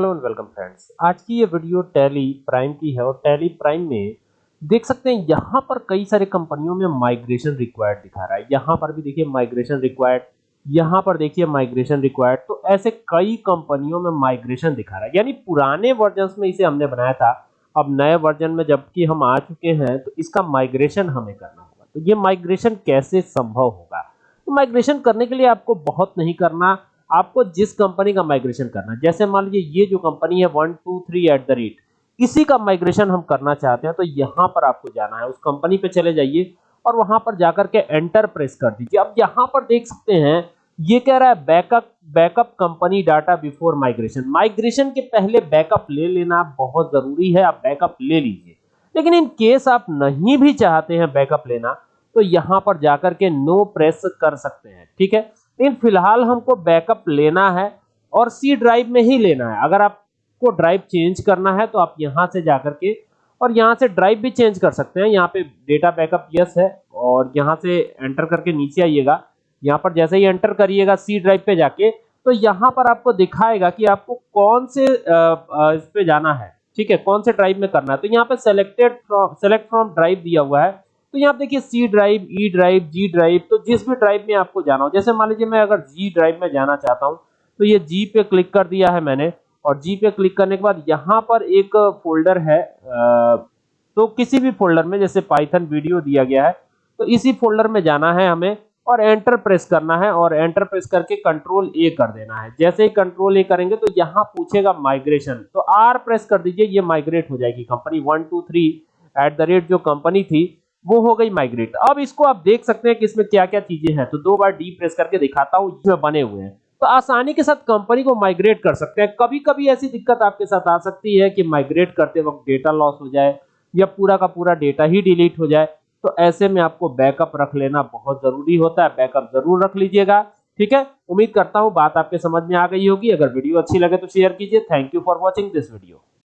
Hello and welcome friends. आज की ये वीडियो टैली प्राइम की है और टैली प्राइम में देख सकते हैं यहाँ पर कई सारे कंपनियों में माइग्रेशन रिक्वायर्ड दिखा रहा है। यहाँ पर भी देखिए माइग्रेशन रिक्वायर्ड, यहाँ पर देखिए माइग्रेशन रिक्वायर्ड। तो ऐसे कई कंपनियों में माइग्रेशन दिखा रहा है। यानी पुराने वर्जन में इसे हमने बनाया था, अब नए वर्जन में जबकि हम आ चुके हैं तो इसका माइग्रेशन हमें करना होगा। तो ये माइग्रेशन कैसे संभव होगा? तो माइग्रेशन करने के लिए आपको बहुत नहीं करना आपको जिस कंपनी का माइग्रेशन करना है, जैसे मान लीजिए ये जो कंपनी है, one, two, three at the rate इसी का माइग्रेशन हम करना चाहते हैं तो यहाँ पर आपको जाना है, उस कंपनी पे चले जाइए और वहाँ पर जाकर के एंटर प्रेस कर दीजिए। अब यहाँ पर देख सकते हैं, ये कह रहा है backup backup company data before migration. Migration के पहले बैकअप ले लेना बहुत ज़रूरी है, आप बैकअप ले लीजिए। लेकिन इन केस आप नहीं भी चाहते हैं बैकअप लेना तो यहाँ पर जाकर के नो प्रेस कर सकते हैं, ठीक है? लेकिन फ़िलहाल हमको बैकअप लेना है और सी ड्राइव में ही लेना है। अगर आपको ड्राइव चेंज करना है तो आप यहाँ से जाकर के और यहाँ से ड्राइव भी चेंज कर सकते हैं। यहाँ पे डेटा बैकअप यस है और यहाँ से एंटर करके नीचे आइएगा। यहाँ पर जैसे ही एंटर करिएगा सी ड्राइव पे जाके तो यहाँ पर आपको दिखाएगा कि आपको कौन से इस पे जाना है। ठीक है, कौन से ड्राइव में करना है। तो यहाँ पे selected from select from drive दिया हुआ है। तो यहाँ देखिए C drive E drive G drive तो जिस भी ड्राइव में आपको जाना हो, जैसे मान लीजिए मैं अगर जी ड्राइव में जाना चाहता हूँ तो ये जी पे क्लिक कर दिया है मैंने, और जी पे क्लिक करने के बाद यहाँ पर एक फोल्डर है तो किसी भी फोल्डर में, जैसे पाइथन वीडियो दिया गया है तो इसी फोल्डर में जाना है हमें, और एंटर प्रेस करना है, और एंटर प्रेस करके कंट्रोल ए कर देना है। जैसे ही कंट्रोल ए करेंगे तो यहाँ पूछेगा माइग्रेशन तो आर प्रेस कर दीजिए, ये माइग्रेट हो जाएगी company one two three at the rate जो कंपनी थी वो हो गई माइग्रेट अब इसको आप देख सकते हैं कि इसमें क्या क्या चीज़ें हैं। तो दो बार डी प्रेस करके दिखाता हूँ इसमें बने हुए हैं। तो आसानी के साथ कंपनी को माइग्रेट कर सकते हैं। कभी कभी ऐसी दिक्कत आपके साथ आ सकती है कि माइग्रेट करते वक्त डेटा लॉस हो जाए या पूरा का पूरा डेटा ही डिलीट हो जाए। तो ऐसे में आपको बैकअप रख लेना बहुत ज़रूरी होता है। बैकअप ज़रूर रख लीजिएगा। ठीक है? उम्मीद करता हूँ बात आपके समझ में आ गई होगी। अगर वीडियो अच्छी लगे तो शेयर कीजिए। Thank you for watching this video